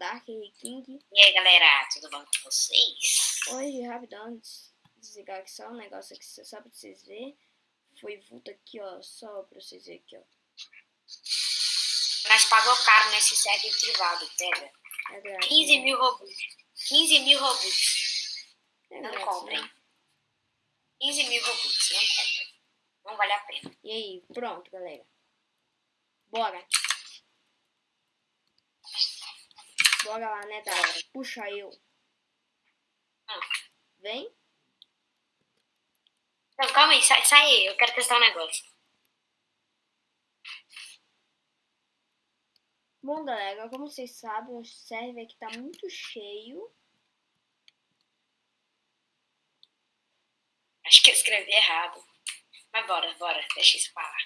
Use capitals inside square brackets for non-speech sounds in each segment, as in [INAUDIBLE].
Dark King. E aí, galera, tudo bom com vocês? Hoje, rapidão, des- desligar aqui só um negócio aqui, só pra vocês verem. Foi vulto aqui, ó, só pra vocês verem aqui, ó. Nós pagou caro nesse server privado, pega. É grátis, 15 né? mil robux. 15 mil robux. É Não comprem. né? 15 mil robux, não comprem. Não vale a pena. E aí, pronto, galera. Bora. Bora lá, né, Dark? Puxa eu. Vem. Não, calma aí, sai, sai aí, eu quero testar um negócio. Bom, galera, como vocês sabem, o server aqui tá muito cheio. Acho que eu escrevi errado. Mas bora, bora, deixa isso pra lá.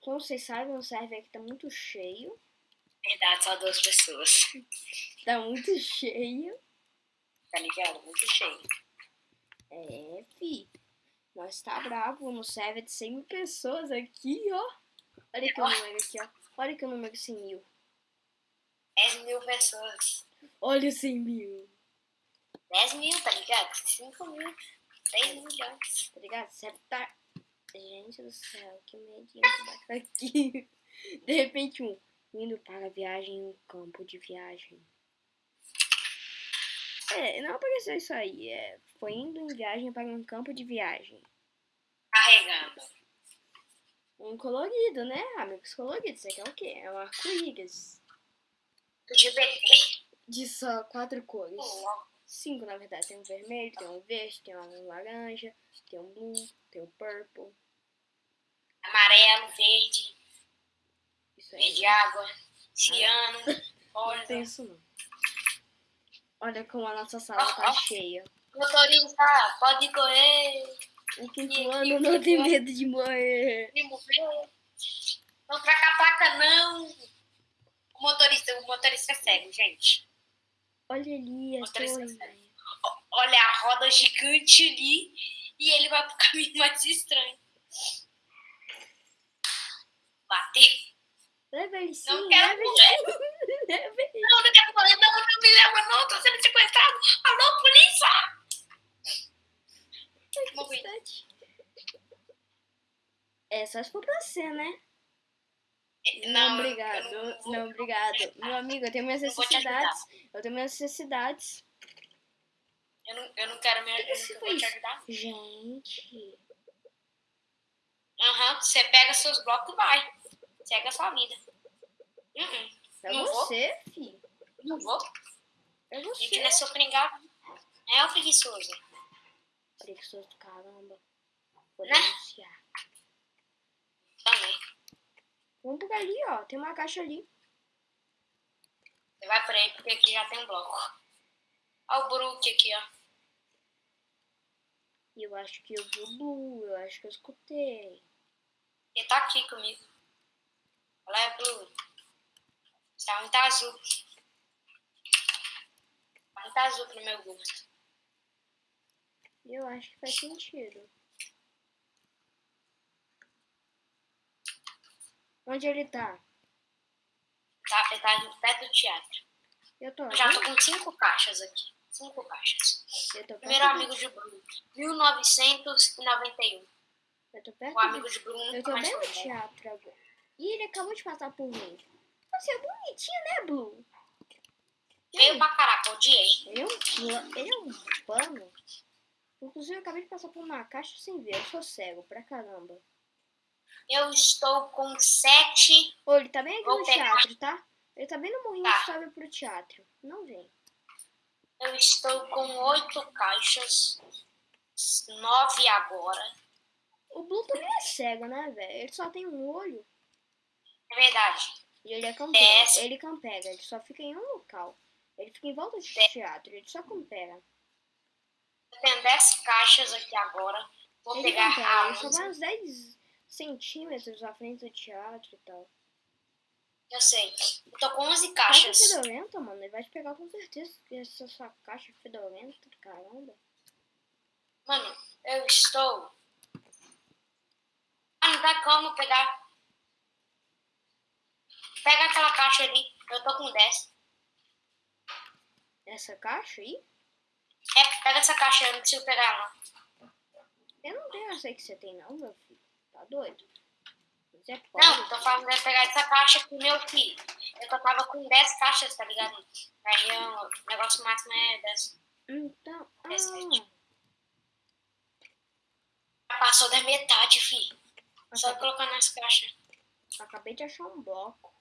Como vocês sabem, o server aqui tá muito cheio. Verdade, só duas pessoas. Tá muito cheio. Tá ligado? Muito cheio. É, fi. Nós tá bravo no server de 100 mil pessoas aqui, ó. Olha que o número aqui, ó. Olha que número 100 mil. 10 mil pessoas. Olha o 100 mil. 10 mil, tá ligado? 5 mil. 3 milhões. Tá ligado? Você tá... Gente do céu, que medinho que dá aqui. [LAUGHS] De repente, um... Indo para a viagem em um campo de viagem. É, não apareceu isso aí. É, foi indo em viagem para um campo de viagem. Carregando. Um colorido, né? Amigos coloridos. Isso aqui é o quê? É um arco-íris. De só quatro cores. Cinco, na verdade. Tem um vermelho, tem um verde, tem um laranja, tem um blue, tem um purple. Amarelo, verde, Aí. verde água, ciano, [LAUGHS] Não tem rosa. isso não. Olha como a nossa sala tá cheia. Motorista, pode correr. O quinto ano não tem medo de morrer. Me morrer. Não troca a placa, não. O motorista, o motorista é cego, gente. Olha ali a Motorista torre. O- Olha a roda gigante ali e ele vai pro [LAUGHS] caminho mais estranho. Bater. Leva ele sim, Não quero leva morrer. sim. Não, não quero morrer, não, não me leva, não, tô sendo sequestrado. Alô, polícia! Morri. É só se for pra você, né? Não, Não, eu obrigado. não vou- Não, obrigado. Meu amigo, eu tenho minhas necessidades. Eu tenho minhas necessidades. Eu não, eu não quero me que eu você não vou te ajudar. Gente. Aham, você pega seus blocos e vai. Segue a sua vida. É Não vou. você, fi. não vou. É A gente você. não é seu pringado. É o preguiçoso. Preguiçoso do caramba. Vou Né? denunciar. Também. Vamos por ali, ó. Tem uma caixa ali. Você vai por aí porque aqui já tem um bloco. Olha o Brook aqui, ó. Eu acho que eu vi o Blue. Eu acho que eu escutei. Ele tá aqui comigo. Olha é Blue. Tá muito azul. Tá muito azul pro meu gosto. Eu acho que faz sentido. Onde ele tá? Tá, ele tá perto do teatro. Eu tô Eu já tô com cinco caixas aqui. Cinco caixas. Eu tô perto Primeiro amigo de Bruno. 1991. Eu tô perto O amigo de Bruno Eu tô bem no teatro agora. E ele acabou de passar por mim. Você é bonitinho, né, Blue? Veio pra caraca, odiei. Ele é um, ele é um pano. Inclusive, eu acabei de passar por uma caixa sem ver. Eu sou cego pra caramba. Eu estou com sete. Ô, ele tá bem aqui Vou no pegar. teatro, tá? Ele tá bem no morrinho Tá. que sobe pro teatro. Não vem. Eu estou com oito caixas. Nove agora. O Blue também é cego, né, velho? Ele só tem um olho. É verdade. E ele é campega. Desce. Ele campega. Ele só fica em um local. Ele fica em volta de Desce. teatro. Ele só campega. Eu tenho dez caixas aqui agora. Vou Ele pegar campega. a Ele só vai uns 10 centímetros à frente do teatro e tal. Eu sei. Eu tô com onze Caixa caixas. fedorenta, mano. Ele vai te pegar com certeza. porque Essa sua caixa fedorenta, caramba. Mano, eu estou. Ah, não dá como pegar. Pega aquela caixa ali. Eu tô com 10. Essa caixa aí? É, pega essa caixa, eu não preciso pegar não. Eu não tenho essa que você tem não, meu filho. Tá doido? Você Não, pode. tô falando de pegar essa caixa com meu filho. Eu tava com 10 caixas, tá ligado? Aí o negócio máximo é 10. Então. Ah, Passou da metade, filho. Só acabei, colocar nas caixas. acabei de achar um bloco.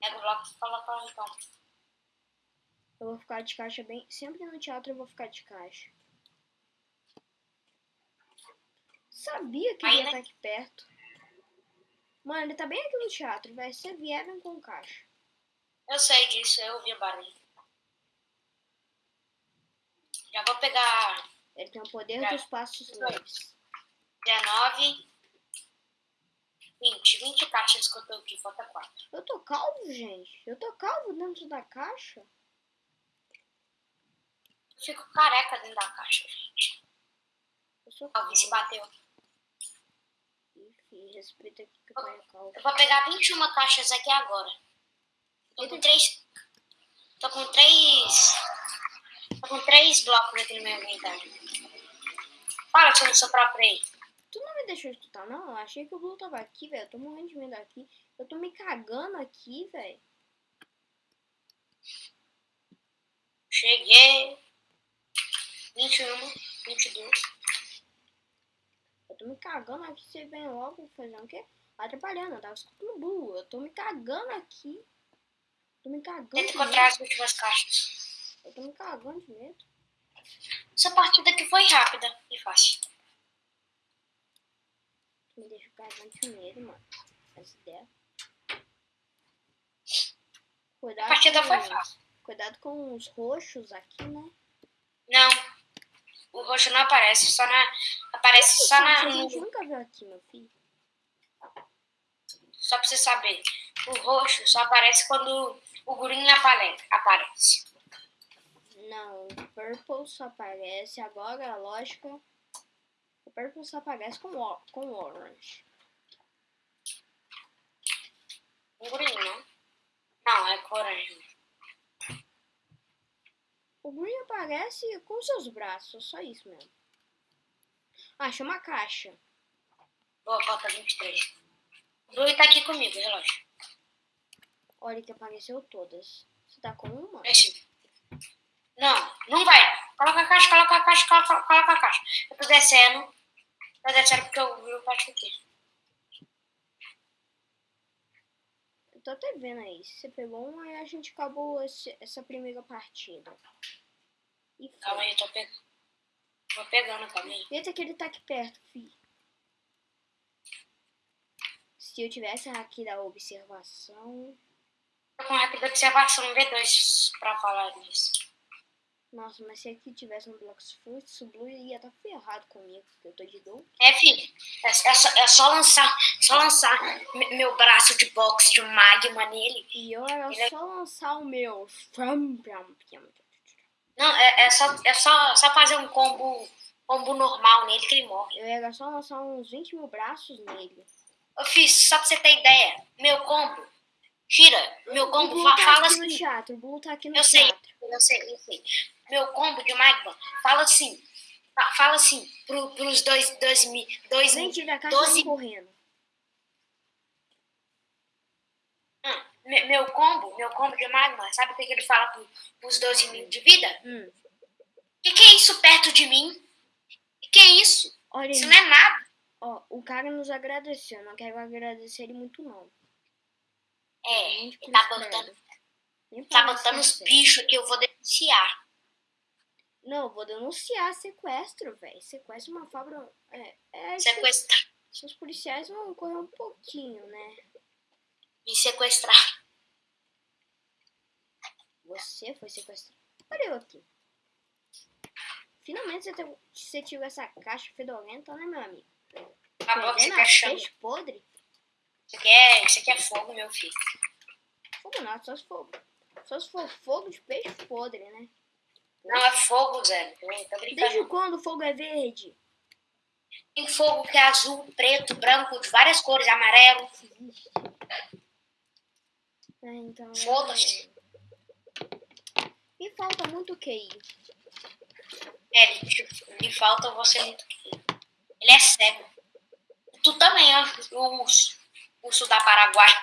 Pega o bloco e coloca lá então. Eu vou ficar de caixa bem. Sempre no teatro eu vou ficar de caixa. Sabia que ele ia né? estar aqui perto. Mano, ele tá bem aqui no teatro. Vai ser vier vem com caixa. Eu sei disso, eu ouvi o barulho. Já vou pegar Ele tem o poder Tá. dos passos leves. 19, 20. 20 caixas que eu tô aqui, falta 4. Eu tô calvo, gente. Eu tô calvo dentro da caixa. Eu fico careca dentro da caixa, gente. Eu sou calvo. Alguém se bateu. Enfim, respeita aqui que eu tô calvo. Eu vou pegar 21 caixas aqui agora. Tô com 3. Tô com 3. Tô com 3 blocos aqui no meu inventário. O seu próprio aí. Tu não me deixou escutar, não? Eu achei que o Blue tava aqui, velho. Eu tô morrendo de medo aqui. Eu tô me cagando aqui, velho. Cheguei. 21, 22. Eu tô me cagando aqui. Você vem logo fazendo o quê? Atrapalhando. Eu tava escutando o Blue. Eu tô me cagando aqui. Tô me cagando Tenta encontrar as últimas caixas. Eu tô me cagando de medo. Essa partida aqui foi rápida e fácil. Me deixa de medo, mano. Essa ideia. A Cuidado partida com, foi fácil. cuidado com os roxos aqui, né? Não. O roxo não aparece, só na. Aparece só na. a gente nunca viu aqui, meu filho. Só pra você saber. O roxo só aparece quando o green apare- aparece. Não, o Purple só aparece agora, a lógica. Purple só aparece com, o- com Orange. O green, não? Não, é coragem. O Green aparece com seus braços, só isso mesmo. Ah, chama a caixa. Boa, falta 23. O Blue tá aqui comigo, relógio. Olha que apareceu todas. Você tá com uma? Esse. Não, não vai. Coloca a caixa, coloca a caixa, coloca, coloca a caixa. Eu tô descendo. Tô descendo porque o tá aqui. Eu tô até vendo aí. Você pegou uma e a gente acabou esse- essa primeira partida. E foi. Calma aí, eu tô pegando. Tô pegando, calma aí. Eita que ele tá aqui perto, fi. Se eu tivesse aqui da observação. Tô com rápida observação V2 pra falar nisso. Nossa, mas se aqui tivesse um Blocks Fruits, o Blue ia estar ferrado comigo, porque eu tô de dor. É, filho. É, é só, é só lançar, só lançar me- meu braço de boxe de magma nele. E eu era Ele é- só lançar o meu. Não, é, é, só, é só, só fazer um combo, combo normal nele que ele morre. Eu era só lançar uns 20 mil braços nele. Eu fiz, só pra você ter ideia, meu combo, tira, meu o combo, Blue fa- tá fala aqui no assim, teatro, o Blue tá aqui no eu sei, teatro. eu sei, eu sei. Meu combo de magma, fala assim, fa- fala assim, pro, pros dois, dois, mi- dois, Gente, caixa doze- correndo. Hum, me- meu combo, meu combo de magma, sabe o que que ele fala pro, pros 12 mil de vida? Hum. Que que é isso perto de mim? Que que é isso? Olha Isso não é nada. Ó, o cara nos agradeceu. Não quero agradecer ele muito, não. É, ele tá botando, tá botando os bichos que eu vou denunciar. Não, vou denunciar sequestro, velho. Sequestro é uma fábrica. É, é acho que Sequestrar, os policiais vão correr um pouquinho, né? me sequestrar. Você foi sequestrado. Olha eu aqui. Finalmente você, teve, você tirou essa caixa fedorenta, né, meu amigo? Acabou que você chama. peixe podre? Isso aqui, é, isso aqui é fogo, meu filho. Fogo não, só se for. Só se for fogo de peixe podre, né? Não é fogo, Zé. Tô Desde quando o fogo é verde? Tem fogo que é azul, preto, branco, de várias cores, amarelo. É, então. Foda-se. Me falta muito QI. É, lhe falta você muito. Ele é cego. Tu também, ó. O urso. Urso da Paraguai.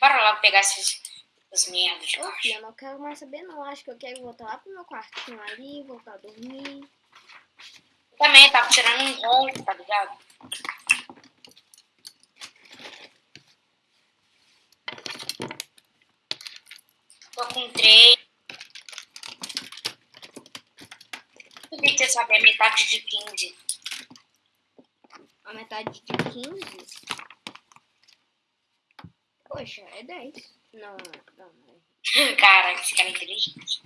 Bora lá pegar esses, Ô, caixa. filha, eu não quero mais saber não. Acho que eu quero voltar lá pro meu quartinho ali, voltar a dormir. Também tava tirando um ronco, tá ligado? Tô com três. Eu ter saber a metade de 15. A metade de 15? Poxa, é 10. Não, não, não. é. Cara, esse cara é inteligente.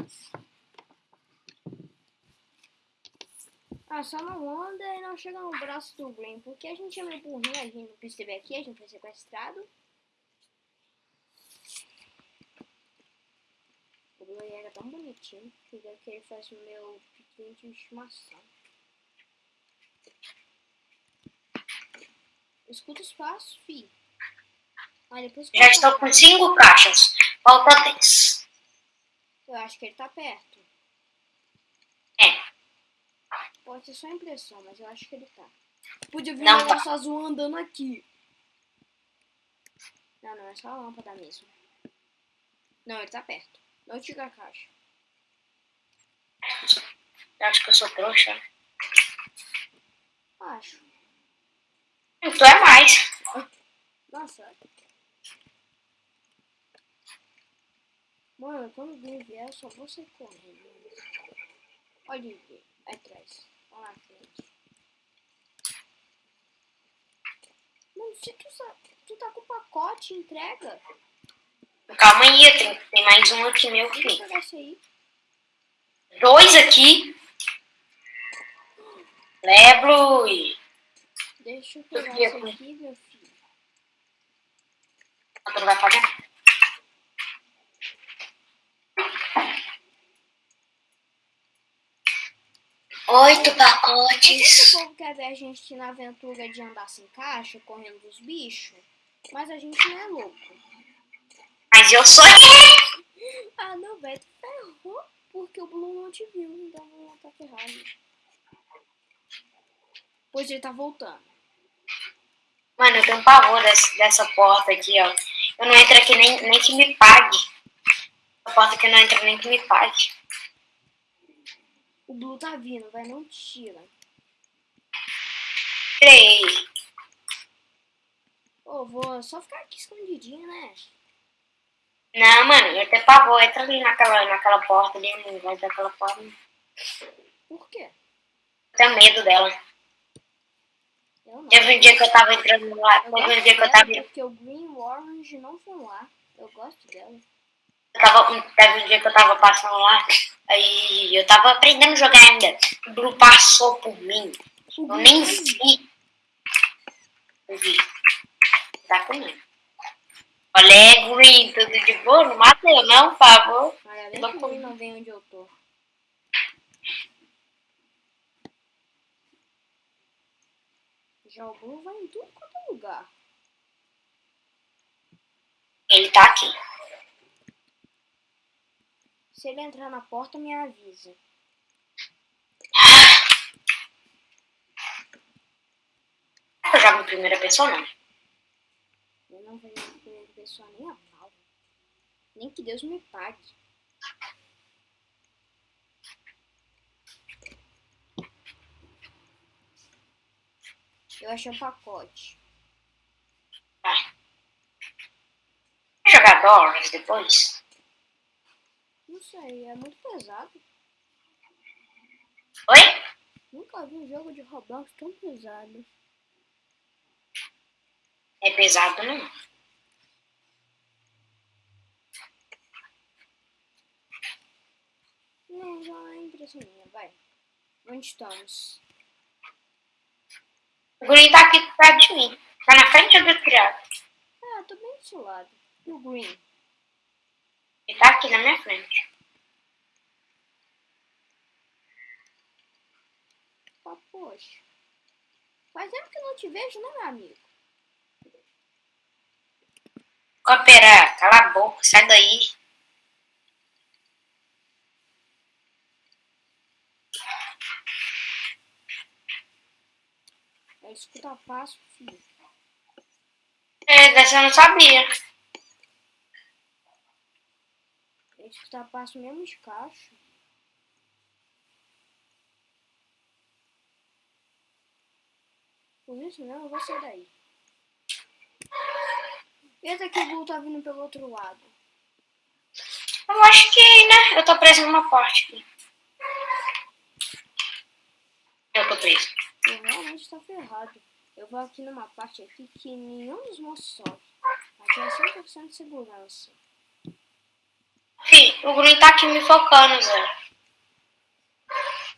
Ah, só não anda e não chega no braço do Green, porque a gente é meio burrinho, a gente não percebeu aqui, a gente foi sequestrado. O Blue era tão bonitinho, que eu que ele fosse o meu pequeno de estimação. Escuta os passos, fi. Ah, Já estou com 5 caixas. Falta 10. Eu acho que ele tá perto. É. Pode ser só impressão, mas eu acho que ele tá. Podia vir Não um tá. negócio azul andando aqui. Não, não, é só a lâmpada mesmo. Não, ele tá perto. Não tira a caixa. Eu acho que eu sou trouxa. Acho. Tu é mais. Nossa. Mano, quando o vier, eu só vou sair correndo. Olha ele, atrás. Olha lá frente. Mano, se tu, tu tá com pacote, entrega. Calma aí, tem, tem mais um aqui meu filho. Dois aqui. Lebro e. Deixa eu pegar esse aqui, meu filho. Não vai fazer? Oito pacotes. o povo quer ver a gente na aventura de andar sem caixa, correndo dos bichos? Mas a gente não é louco. Mas eu sou. Ah, não, velho, ferrou. Porque o Blue não te viu, então o Blue tá ferrado. Pois ele tá voltando. Mano, eu tenho um pavor dessa, dessa porta aqui, ó. Eu não entro aqui nem, nem que me pague. A porta que eu não entro nem que me pague. O Blue tá vindo, vai, não tira. Três. Ô, vou só ficar aqui escondidinho, né? Não, mano, eu tenho pavor. Entra ali naquela, naquela porta ali, não vai daquela porta. Por quê? tenho medo dela. Eu não. Teve um dia que eu tava entrando lá. Teve um dia que eu tava. porque o Green e o Orange não vão lá. Eu gosto dela. Eu tava, teve um dia que eu tava passando lá, aí eu tava aprendendo a jogar ainda. O Blue passou por mim. Eu nem vi. Eu vi. Tá comigo. Olha, Green, tudo de boa? Não mata eu não, por favor. Olha, bem Não vem onde eu tô. Já o Blue vai em tudo quanto é lugar. Ele tá aqui. Se ele entrar na porta, me avisa. Eu jogo em primeira pessoa, não. Eu não vejo a primeira pessoa nem a pau. Nem que Deus me pague. Eu achei um pacote. Jogar Doors depois? Não sei, é muito pesado. Oi? Nunca vi um jogo de Roblox tão pesado. É pesado, não? Não, já é impressão minha, vai. Onde estamos? O Green tá aqui perto de mim. Tá na frente do criado. Ah, tô bem do seu lado. E o Green? Ele tá aqui na minha frente. Ah, poxa. Faz tempo que eu não te vejo, né, meu amigo? Cooperar, cala a boca, sai daí. É escuta passo, filho. É, dessa eu não sabia. É escuta passo mesmo de caixa. Por isso mesmo, eu vou sair daí. Eita que o Blue tá vindo pelo outro lado. Eu acho que, né? Eu tô preso numa porta aqui. Eu tô preso. Eu realmente tá ferrado. Eu vou aqui numa parte aqui que nenhum dos monstros sobe. Aqui é 100% de segurança. O Green tá aqui me focando, Zé.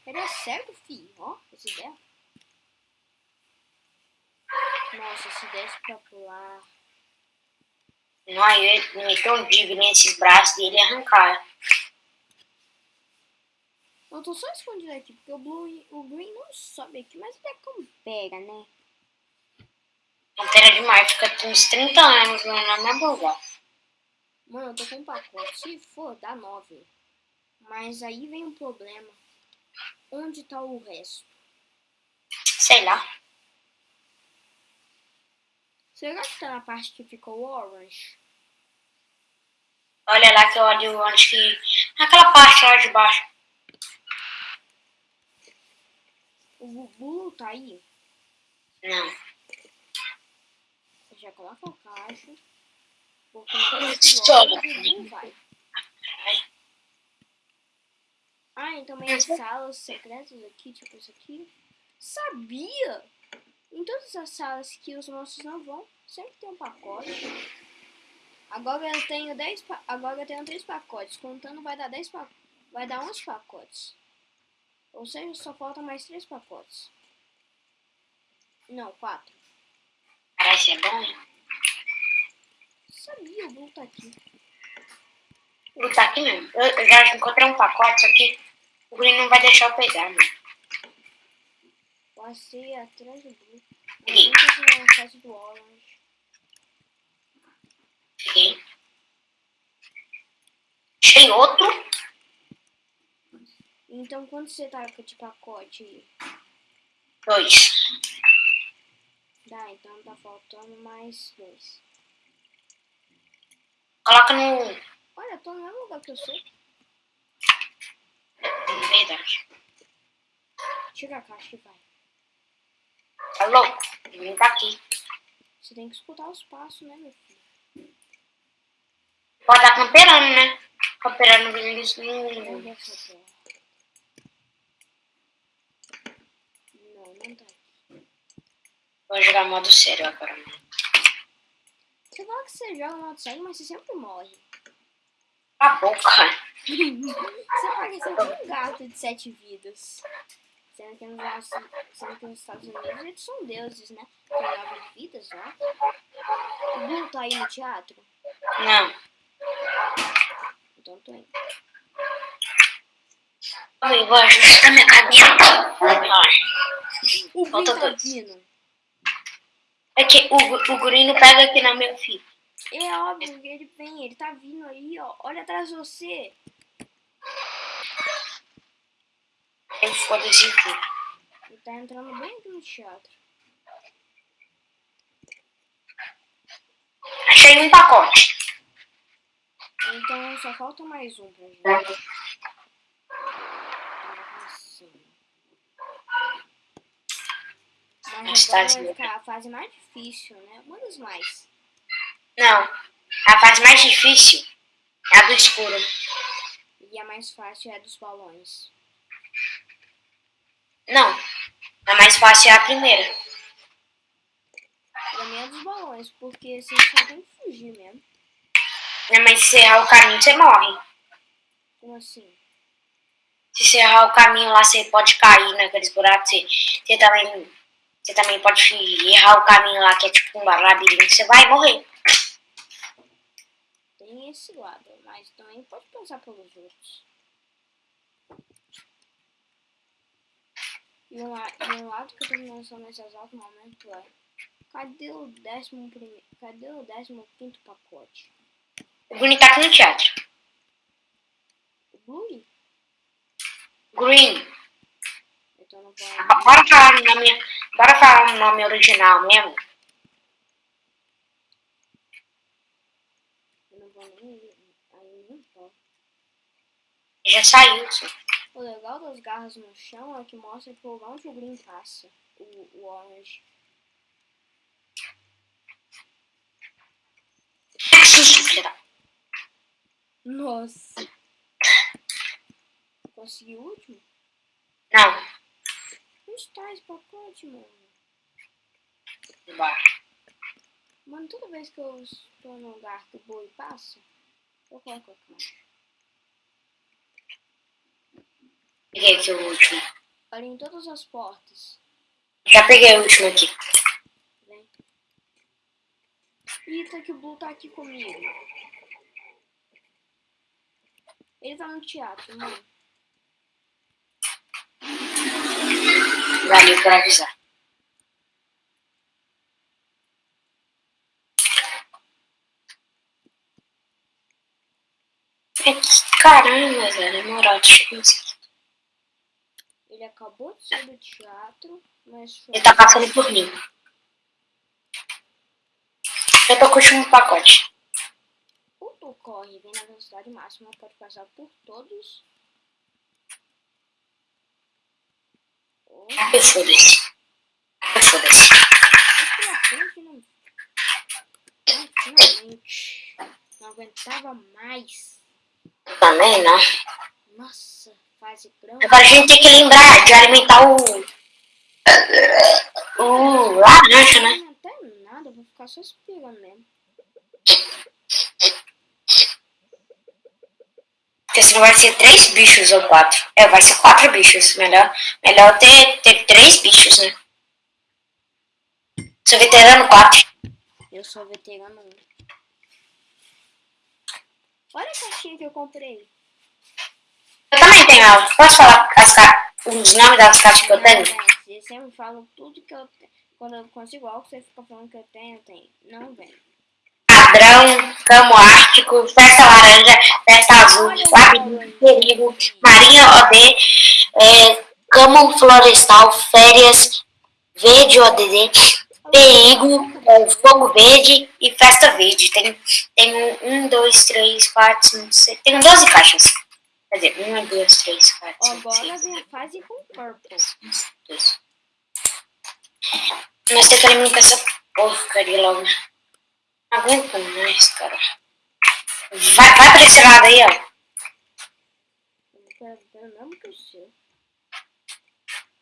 Ele é cego, filho. Ó, esse ideia. Nossa, se desse pra pular. Não, eu ia meter um digo nesses braços dele arrancar. Eu tô só escondido aqui, porque o Blue, o Green não sobe aqui, mas até como pega, né? Pantera demais, fica uns 30 anos lá na mesmo lugar. Mano, eu tô com um pacote. Se for, dá 9. Mas aí vem um problema. Onde tá o resto? Sei lá. Será que tá na parte que ficou orange? Olha lá que eu olho onde que. Naquela parte lá de baixo. O Blue tá aí? Não. Já coloca a caixa. Porque vai. Ah, e também as salas secretas aqui, tipo isso aqui. Sabia! Em todas as salas que os monstros não vão, sempre tem um pacote. Agora eu tenho 10 pa- agora eu tenho 3 pacotes, contando vai dar 10 pa... vai dar 11 pacotes. Ou seja, só faltam mais 3 pacotes. Não, 4. Parece é bom? Sabia, Blue tá aqui. Ele tá aqui mesmo. Eu, eu já encontrei um pacote, só que o Green não vai deixar eu pegar, mano. Passei atrás do Blue. Nunca vi uma fase do Orange. Peguei. Achei outro. Então quanto você tá com de pacote aí? Dois. Dá, então tá faltando mais dois. Coloca no. Olha, eu tô no mesmo lugar que eu sou. Verdade. Tira a caixa e vai. Tá louco? Ele tá aqui. Você tem que escutar os passos, né, meu filho? Pode estar camperando, né? Camperando no essa porra. Não, não tá aqui. Vou jogar modo sério agora, mano. Você fala que você joga modo sério, mas você sempre morre. A boca. [LAUGHS] Você parece um gato de sete vidas. Sendo que, nos, nossos- sendo que nos Estados Unidos eles são deuses, né? Tem nove vidas lá. O Blue tá aí no teatro? Não. Então tô indo. Eu vou ajustar minha cabeça. O Falta tá vindo. É que o, o não pega aqui na minha filha. É óbvio que ele vem, ele tá vindo aí, ó. Olha atrás de você. Eu foda-se aqui. Ele tá entrando bem aqui no teatro. Achei um pacote. Então só falta mais um pra gente. Assim. A fase mais difícil, né? Uma das mais. Não. A fase mais difícil é a do escuro. E a mais fácil é a dos balões. Não. A mais fácil é a primeira. E a minha é dos balões, porque você só tem que fugir mesmo. Né, Mas se errar o caminho, você morre. Como assim? Se você errar o caminho lá, você pode cair naqueles buracos. Você, você também, você também pode errar o caminho lá, que é tipo um labirinto. Você vai morrer. Tem esse lado, mas também pode pensar pelos outros. E la- e um lado que eu tô pensando nesse exato momento é. Cadê o décimo primeiro? Cadê o décimo quinto pacote? O Green tá aqui no teatro. O? Green. Então não vou. Ah, Bora falar o nome, bora falar o nome original mesmo. Eu não vou nem. Aí não pode. Já saiu, sim. O legal das garras no chão é que mostra por onde o Green passa. O, o Orange. Nossa. Consegui o último? Não. Onde tá esse pacote, mano? Embaixo. Mano, toda vez que eu estou num lugar que o boi passa, eu coloco a caixa. Peguei aqui o último. Olha em todas as portas. Já peguei o último aqui. Vem. Eita, que o Blue tá aqui comigo. Ele tá no teatro, mano. Valeu por avisar. É que Caramba, velho. Demorado. Deixa eu ver isso aqui. Ele acabou de sair do teatro, mas foi. Ele tá passando por mim. Eu tô com o último pacote. O tu corre, vem na velocidade máxima, pode passar por todos. Oh, Ah, Foda-se. Ah, Foda-se. não. Aguentava mais. Também não. Nossa, fase grande. Agora a gente tem que lembrar de alimentar o. O laranja, né? Não até nada, eu vou ficar só esperando mesmo. Porque senão vai ser três bichos ou quatro. É, vai ser quatro bichos. Melhor, melhor ter, ter três bichos, né? Sou veterano quatro. Eu sou veterano 1. Olha a caixinha que eu comprei. Eu também tenho. ó. Posso falar as ca... os nomes das caixas que eu tenho? Você sempre fala tudo que eu tenho. Quando eu consigo algo, você fica falando que eu tenho, eu tenho. Não vem. Padrão, camo ártico, festa laranja, festa azul, labirinto, perigo, marinha OD, é, camo florestal, férias, verde ODD, perigo, é, fogo verde e festa verde. Tem, tem um, dois, três, quatro, cinco, seis. Tem 12 caixas. Quer dizer, uma, duas, três, quatro, cinco, Agora seis. vem a fase com purple. Dois. Mas tem que alimentar essa porcaria logo. Aguento mais, cara. Vai, vai pra esse lado aí, ó.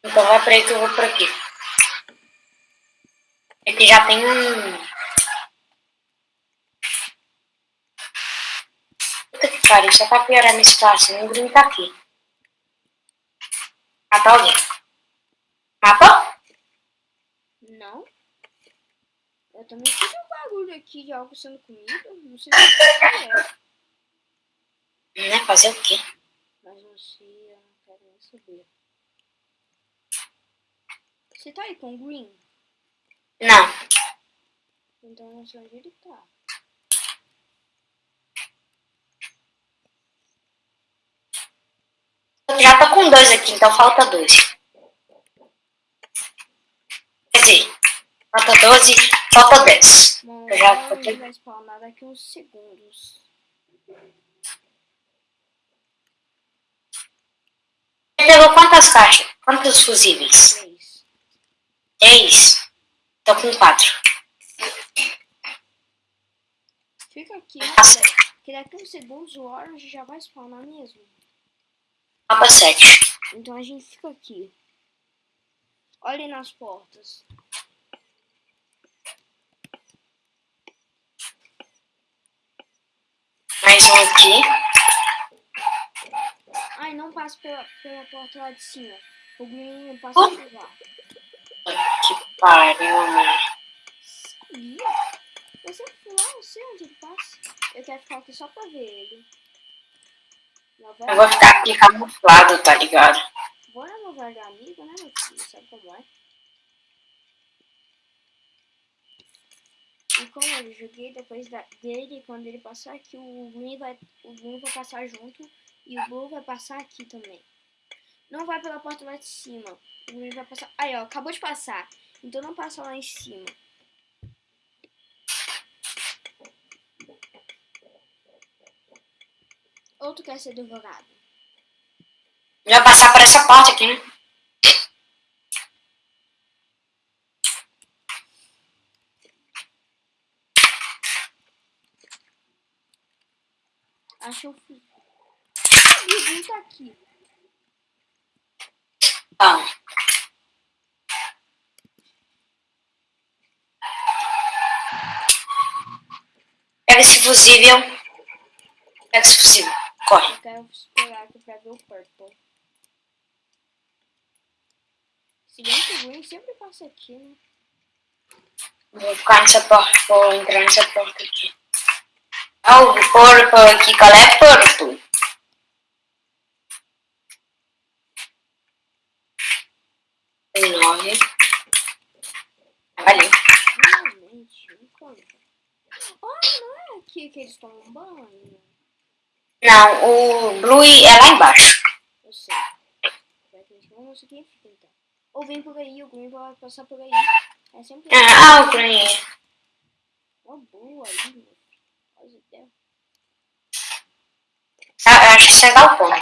Então vai pra aí que eu vou por aqui. Aqui já tem um. Puta que pariu, só pra piorar minha situação, o Bruno tá aqui. Matar alguém. Matou? Não. Eu também tive um bagulho aqui de algo sendo comido. Não sei o que é. Né? Fazer o quê? Mas não sei, eu não quero nem saber. Você tá aí com o Green? Não. Então não sei onde ele tá. Eu já tô com dois aqui, então falta dois. Quer dizer, falta 12, falta 10. Bom, Eu já botei. ele vai spawnar daqui uns segundos. Você pegou quantas caixas? Quantos fusíveis? Três. Três. Tô com quatro. Fica aqui, que daqui uns segundos o Orange já vai spawnar mesmo. Falta sete. Então a gente fica aqui. Olhem nas portas. Mais um aqui. Ai, não passe pela, pela porta lá de cima. O Green passa Oh. por lá. Que pariu, mano. Sabia? Eu sempre fui lá, não sei onde ele passa. Eu quero ficar aqui só pra ver ele. Novela, Eu vou ficar aqui camuflado, tá ligado? Bora novela de amigo, né, meu filho? Sabe como é? E como eu joguei depois da, dele, quando ele passar aqui, o Green vai, o Green vai passar junto e o Blue vai passar aqui também. Não vai pela porta lá de cima. O Green vai passar... Aí, ó, acabou de passar. Então não passa lá em cima. Ou tu quer ser advogado? Já passar por essa porta aqui, né? Acho o fui. O tá aqui. Tá. Pega esse fusível. Pega esse fusível. Corre. Eu quero esperar aqui pra ver o purple. Se bem que o Green sempre passa aqui, né? Vou ficar nessa porta. Vou entrar nessa porta aqui. Oh, o purple aqui. Qual é? Tem nove. Valeu. Realmente. Ah, não é que eles tomam banho? Não, o Blue é lá embaixo. Eu sei. Vamos aqui então. Ou vem por aí, o Green vai passar por aí. É sempre Ah, o Green. Uma boa aí, meu. Ideia. Ah, eu acho que você dá o ponto.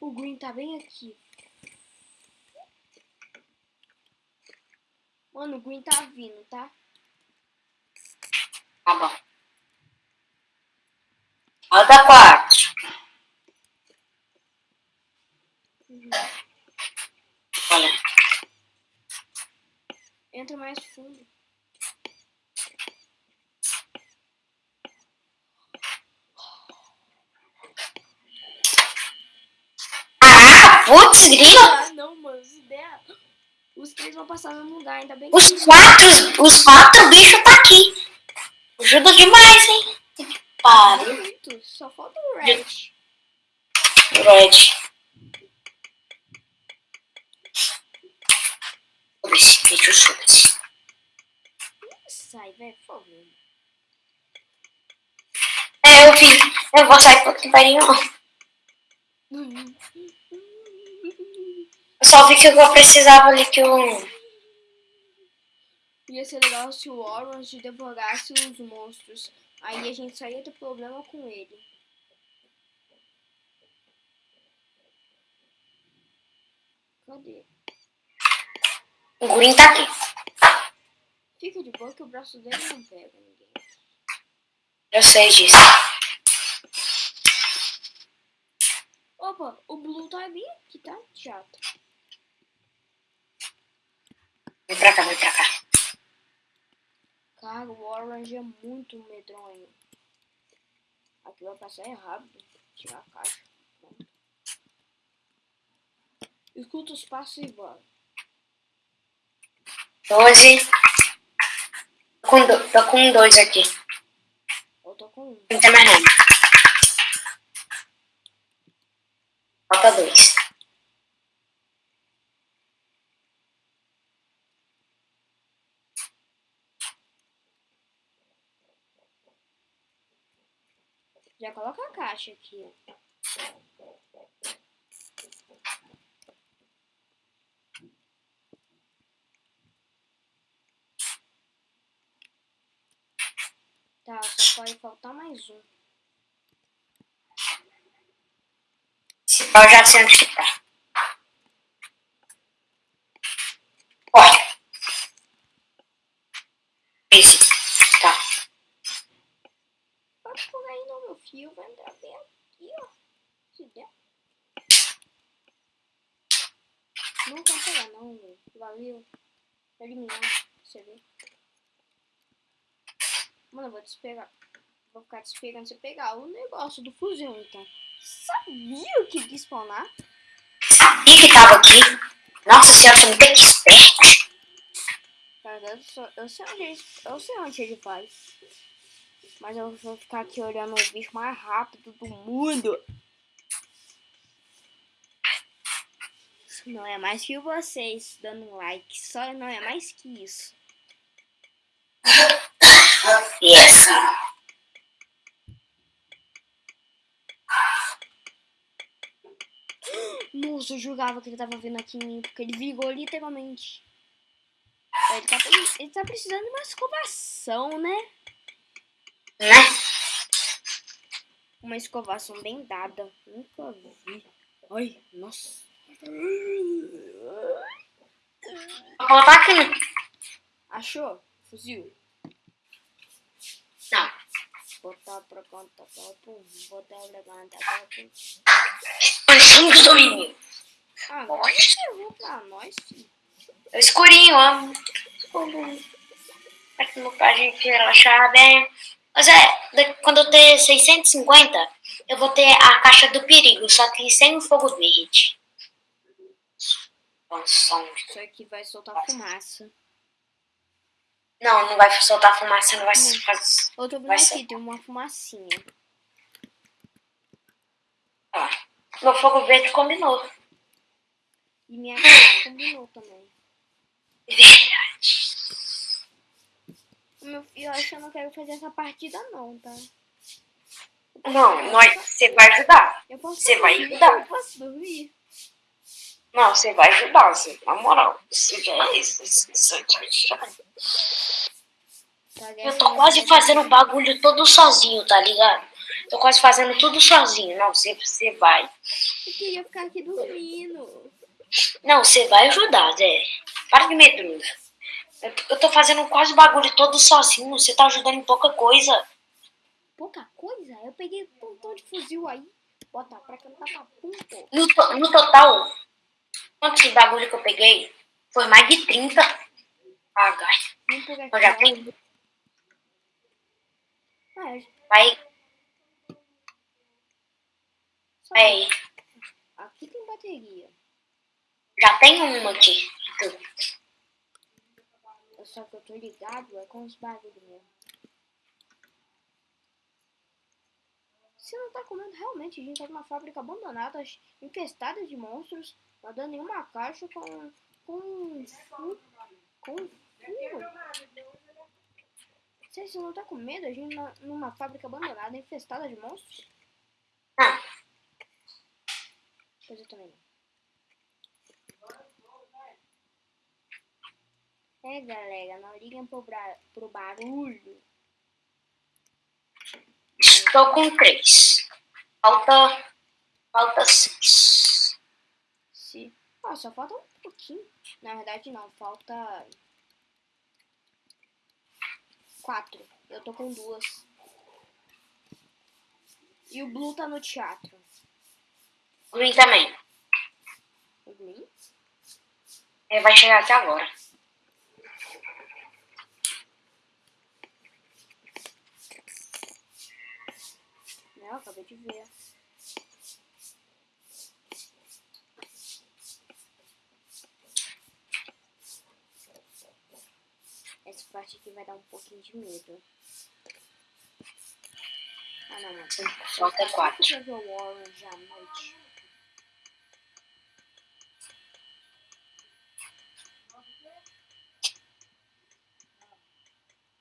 O Green tá bem aqui. Mano, o Green tá vindo, tá? Tá bom. Roda quatro. Uhum. Olha. Entra mais fundo. Ah, putz, grilo. Ah, não, mano. Os, ideia... os três vão passar no lugar, ainda bem que... Os quatro, os quatro bichos tá aqui. Ajuda demais, hein? Pariu. Muito. Só falta o Red. Red. Vou ver se vídeo chute. Sai, velho, por favor. É, eu vi. Eu vou sair porque pariu. Eu só vi que eu precisava ali que eu... Ia ser legal se o Orange devorasse os monstros. Aí a gente ia ter problema com ele. Cadê? O Green tá aqui. Fica de boa que o braço dele não pega ninguém. Eu sei disso. Opa, o Blue tá bem aqui, tá? Chato. Vem pra cá, vem pra cá. Cara, o Orange é muito medronho. Aqui vai passar é rápido. Tirar a caixa. Pronto. Escuta os passos e bora. 12. Tô com, do, tô com dois aqui. Eu tô com um. Não tem mais nada. Falta dois. Já coloca a caixa aqui, ó. Tá, só pode faltar mais um. Esse pau já onde que tá. Olha. Esse. Tá. Pode por aí não, meu filho. Vai entrar bem aqui, ó. Não quer pegar não, meu. Valeu. Tá eliminado. Você vê. Mano, eu vou te esperar. Vou ficar te esperando você pegar o negócio do fuzil, então. Sabia o que ia spawnar? Sabia que tava aqui. Nossa senhora, você é muito esperto. Cara, eu, só- eu sei onde eu sei onde ele vai. Mas eu vou ficar aqui olhando o bicho mais rápido do mundo. Não é mais que vocês dando um like. Só não é mais que isso. Yes. Nossa, eu jurava que ele tava vindo aqui em mim, porque ele virou literalmente. Ele tá, ele tá precisando de uma escovação, né? Né? Uma escovação bem dada. Nunca vi. Ai, nossa. Vou botar aqui. Achou? Fuzil? Não. Botar pra conta papo. Botar pra conta papo. Panchinho do domínio. Agora você levou pra nós, filho. É escurinho, ó. Aqui pra gente relaxar bem. Mas é, quando eu ter 650, eu vou ter a caixa do perigo, só que sem o fogo verde. Isso aqui vai soltar fumaça. Não, não vai soltar fumaça, não vai Não. fazer. Vendo Vai aqui, ser. tem uma fumacinha. Ó, meu fogo verde combinou. E minha combinou também. Verdade. Meu filho, eu acho que eu não quero fazer essa partida não, tá? Não, nós, você vai ajudar. Eu posso Você vai ajudar. Eu posso dormir. Não, você vai ajudar, você, na moral. Você já é isso. você já- Tá, Eu tô quase fazendo o bagulho todo sozinho, tá ligado? Tô quase fazendo tudo sozinho. Não, você, você vai. Eu queria ficar aqui dormindo. Não, você vai ajudar, Zé. Para de medroso. Eu, tô fazendo quase o bagulho todo sozinho. Você tá ajudando em pouca coisa. Pouca coisa? Eu peguei um pontão de fuzil aí. Bota pra cantar pra pô. No, to- no total, quantos bagulho que eu peguei? Foi mais de 30. Ah, pegar Eu já tenho. Vai, só vai. Aqui tem bateria. Já tem uma aqui. Só que eu tô ligado é com os bagulhos mesmo. Você não tá comendo realmente, a gente tá numa fábrica abandonada, infestada de monstros, nadando em uma caixa com. com. com fio. Você, você não tá com medo? A gente numa fábrica abandonada, infestada de monstros? Ah, Pois eu também. É galera, não liguem pro, pro barulho. estou com três. Falta. Falta seis. Ah, só falta um pouquinho. Na verdade, não. Falta... Quatro. Eu tô com duas. E o Blue tá no teatro. O Green também. O Green? Ele vai chegar aqui agora. Não, acabei de ver. Essa parte aqui vai dar um pouquinho de medo. Ah, não, não. Falta quatro. Eu ver o Orange à noite.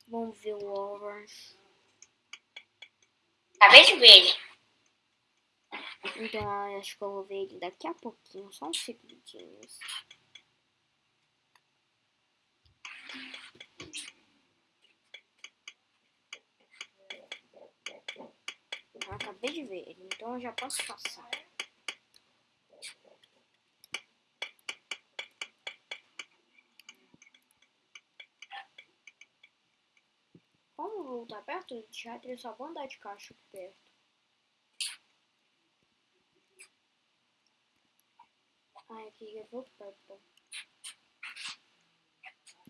Vamos ver o Orange. Acabei de ver ele. Então, acho que eu vou ver ele daqui a pouquinho, só uns segundinhos. Eu acabei de ver ele, então eu já posso passar. Como o Blue tá perto do teatro, eles só vão andar de caixa perto. Ai, aqui eu vou Purple.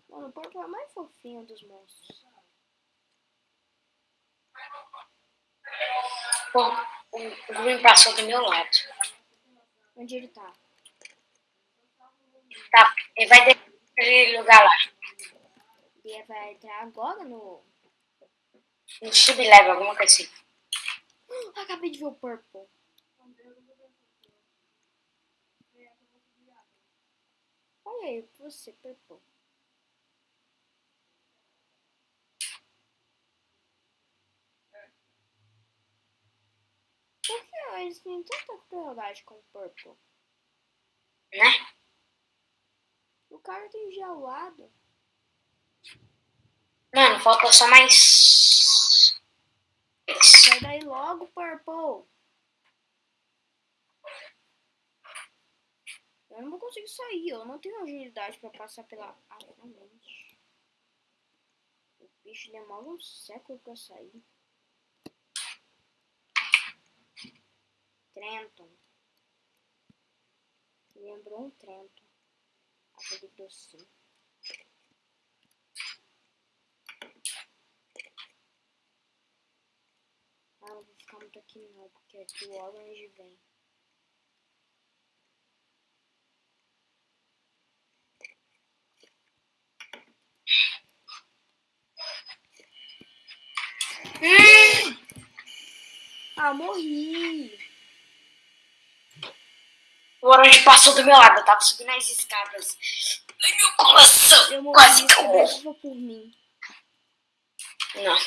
Mano, o Purple é o mais fofinho dos monstros. Pô, o o Green passou do meu lado. Onde ele tá? Tá, ele vai descer aquele lugar lá. Ele vai entrar agora no. No subleve, alguma coisa assim. Ah, acabei de ver o Purple. Olha aí, você, Purple. Eles têm tanta crueldade com o Purple. Né? O cara tem gelado. Mano, falta só mais. Sai daí logo, Purple. Eu não vou conseguir sair, eu não tenho agilidade pra passar pela... Finalmente. O bicho demora um século pra sair. Trenton. Lembrou um Trenton. Aquele docinho. Ah, não vou ficar muito aqui não, porque aqui o Orange vem. Ah, morri. O orange passou do meu lado, eu tava subindo as escadas. Ai, meu coração, Eu quase que eu morro. por mim. Não.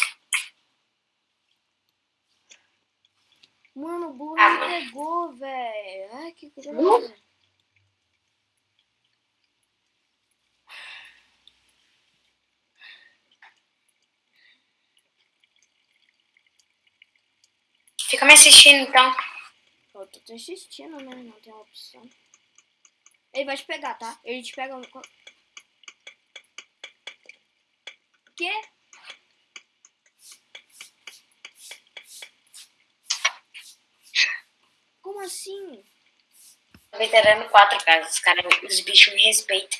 Mano, o Blue Ah, me pegou, velho. Ai, que coisa. Blue? Fica me assistindo então. Tô te assistindo, né? Não tem opção. Ele vai te pegar, tá? Ele te pega. Quê? Como assim? Veterano 4, cara. Os, cara, os bichos me respeitam.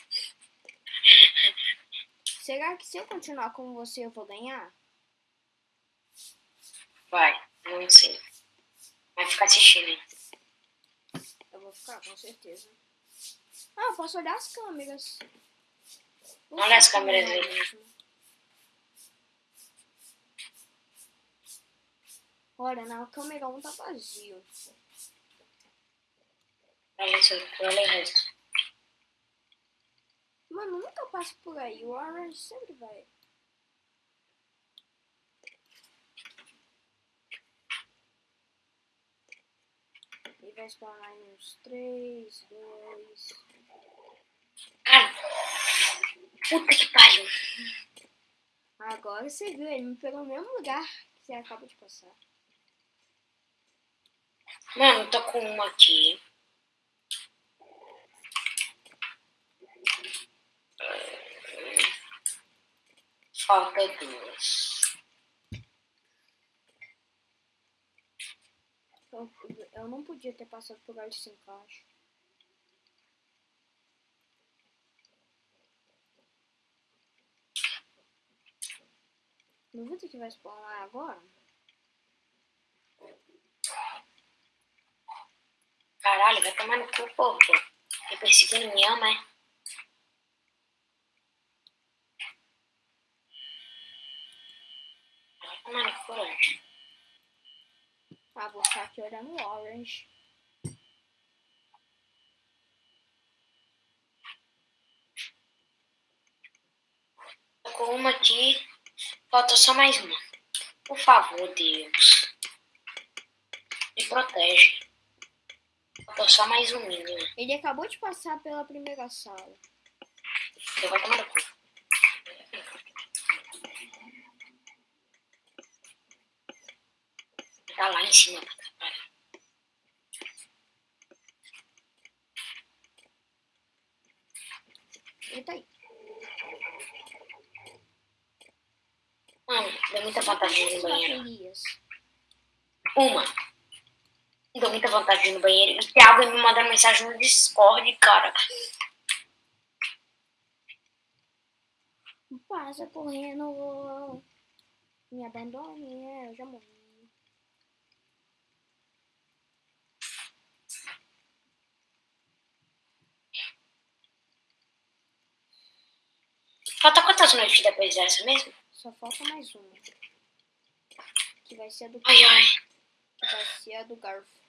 Será que se eu continuar com você eu vou ganhar? Vai, não sei. Vai ficar assistindo aí. Ficar, com certeza. Ah, eu posso olhar as câmeras. Vou Olha as câmeras aí. mesmo. Olha, na câmera 1 tá vazio. Olha isso, olha o resto. Mano, nunca passo por aí. O Orange sempre vai. Spawnar em uns 3, 2. Ai, puta que pariu. Agora você viu, ele me pegou no mesmo lugar que você acaba de passar. Mano, tô com uma aqui. Falta duas. Eu, não podia ter passado por aí sem caixa. Duvida que vai spawnar agora? Caralho, vai tomar no cu, pô. Me perseguindo, me ama, é? Vai tomar no cu, anjo. Ah, vou ficar aqui olhando o Orange. Com uma aqui. Falta só mais uma. Por favor, Deus. Me protege. Falta só mais um mínimo. Ele acabou de passar pela primeira sala. Eu vou tomar no cu. Tá lá em cima pra atrapalhar. Tá aí. Mano, deu muita vontade de ir no banheiro. Uma. Deu muita vontade de ir no banheiro. E o Thiago me mandando mensagem no Discord, cara. Passa correndo. Me abandone, eu já morri. Falta quantas noites depois dessa mesmo? Só falta mais uma. Que vai ser a do Ai, ai. que vai ser a do Garfo.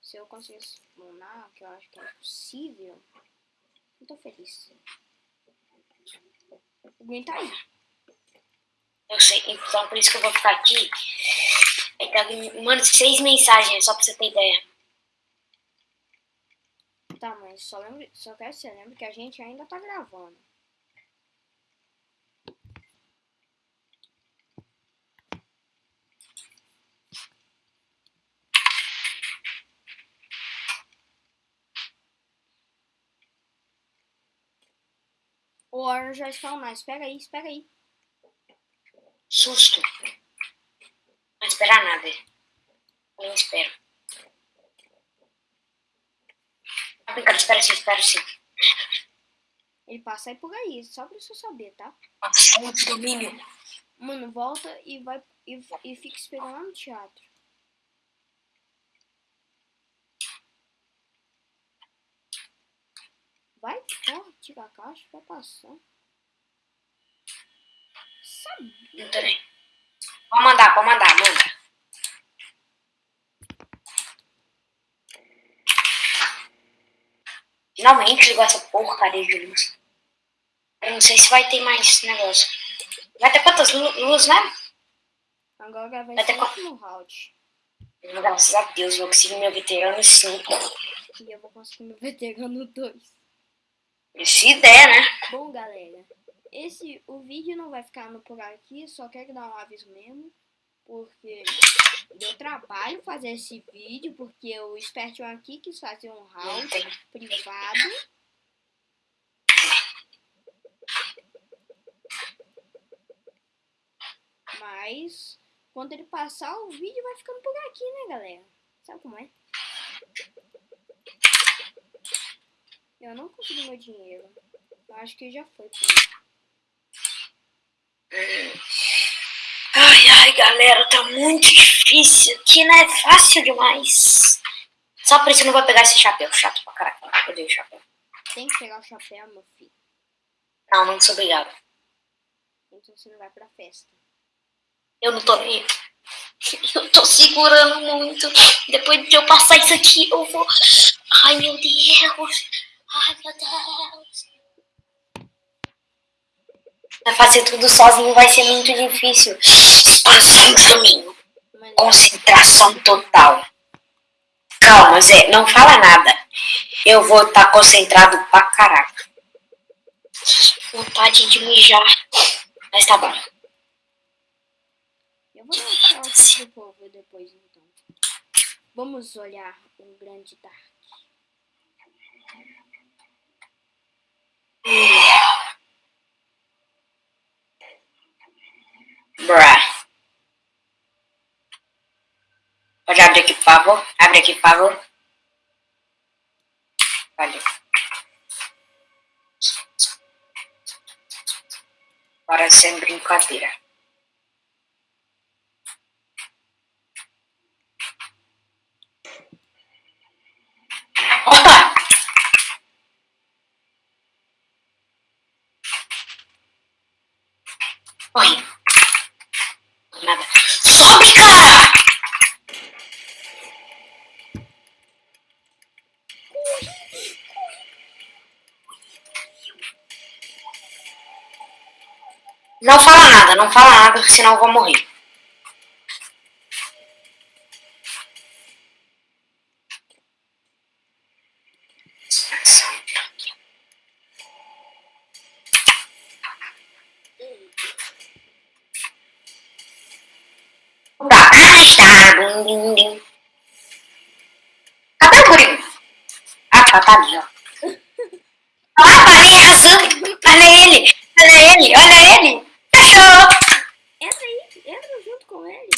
Se eu conseguir spawnar, que eu acho que é possível, eu tô feliz. Green tá aí. Eu sei, então por isso que eu vou ficar aqui Aí tá, mano, seis mensagens, só pra você ter ideia. Tá, mas só, lembra, só quero que você lembre que a gente ainda tá gravando. O Orange já está online. Espera aí, espera aí. Susto. Não esperar nada. Nem espero. Tá brincando, espera sim, espera sim. Ele passa aí por aí, só pra você saber, tá? Muito domínio. Mano, volta e vai e, e fica esperando lá no teatro. Vai, corre, tira a caixa, vai passar. Sabia. Não nem. Pode mandar, pode mandar, manda. Finalmente ligou essa porcaria de luz. Eu não sei se vai ter mais negócio. Vai ter quantas lu- luzes, né? Agora vai Vai ter último round. Graças a Deus, vou conseguir meu veterano 5. E eu vou conseguir meu veterano 2. Se der, né? Bom, galera, esse o vídeo não vai ficar no por aqui, só quero dar um aviso mesmo, porque deu trabalho fazer esse vídeo, porque o Espertion aqui quis fazer um tem. privado. Mas quando ele passar, o vídeo vai ficando por aqui, né, galera? Sabe como é? Eu não consegui meu dinheiro. Eu acho que já foi mim. Ai, ai, galera, tá muito difícil. Aqui não é fácil demais. Só por isso eu não vou pegar esse chapéu. Chato pra caraca. Eu odeio chapéu. Tem que pegar o chapéu, meu filho. Não, não sou obrigado. Então você não vai pra festa. Eu não tô nem. [LAUGHS] Eu tô segurando muito. Depois de eu passar isso aqui, eu vou. Ai, meu Deus. Ai, meu Deus. Vai fazer tudo sozinho vai ser muito difícil. Espaço no caminho. Concentração total. Calma, Zé, não fala nada. Eu vou estar concentrado pra caraca. Vontade de mijar. Mas tá bom. eu vou povo depois, então. Vamos olhar um grande Dark. Bruh. Pode abrir aqui, por favor? Abre aqui, por favor. Agora sem brincadeira. Opa! Oi. Nada. Sobe, cara! Não fala nada, não fala nada, senão eu vou morrer. Tá, ah, está. Blim, blim, blim. Cadê o guri? Ah, tá, tá ali, ó. Ah, parei arrasando. Olha ele, olha ele, olha ele. Fechou. Entra aí, entra junto com ele.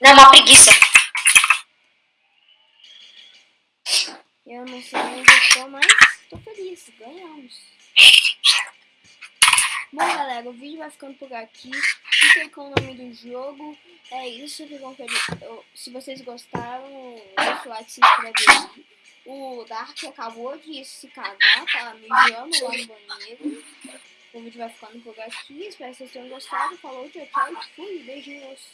Não, uma preguiça. Eu não sei onde eu tô, mas tô feliz. Ganhamos. Bom, galera, o vídeo vai ficando por aqui. Fiquem com o nome do jogo. Eu- Se vocês gostaram, deixa o like, se inscreve. O Dark acabou de se cagar, tá mijando lá no banheiro. O vídeo vai ficando por aqui. Espero que vocês tenham gostado. Falou, tchau, tchau. Fui. Beijinhos.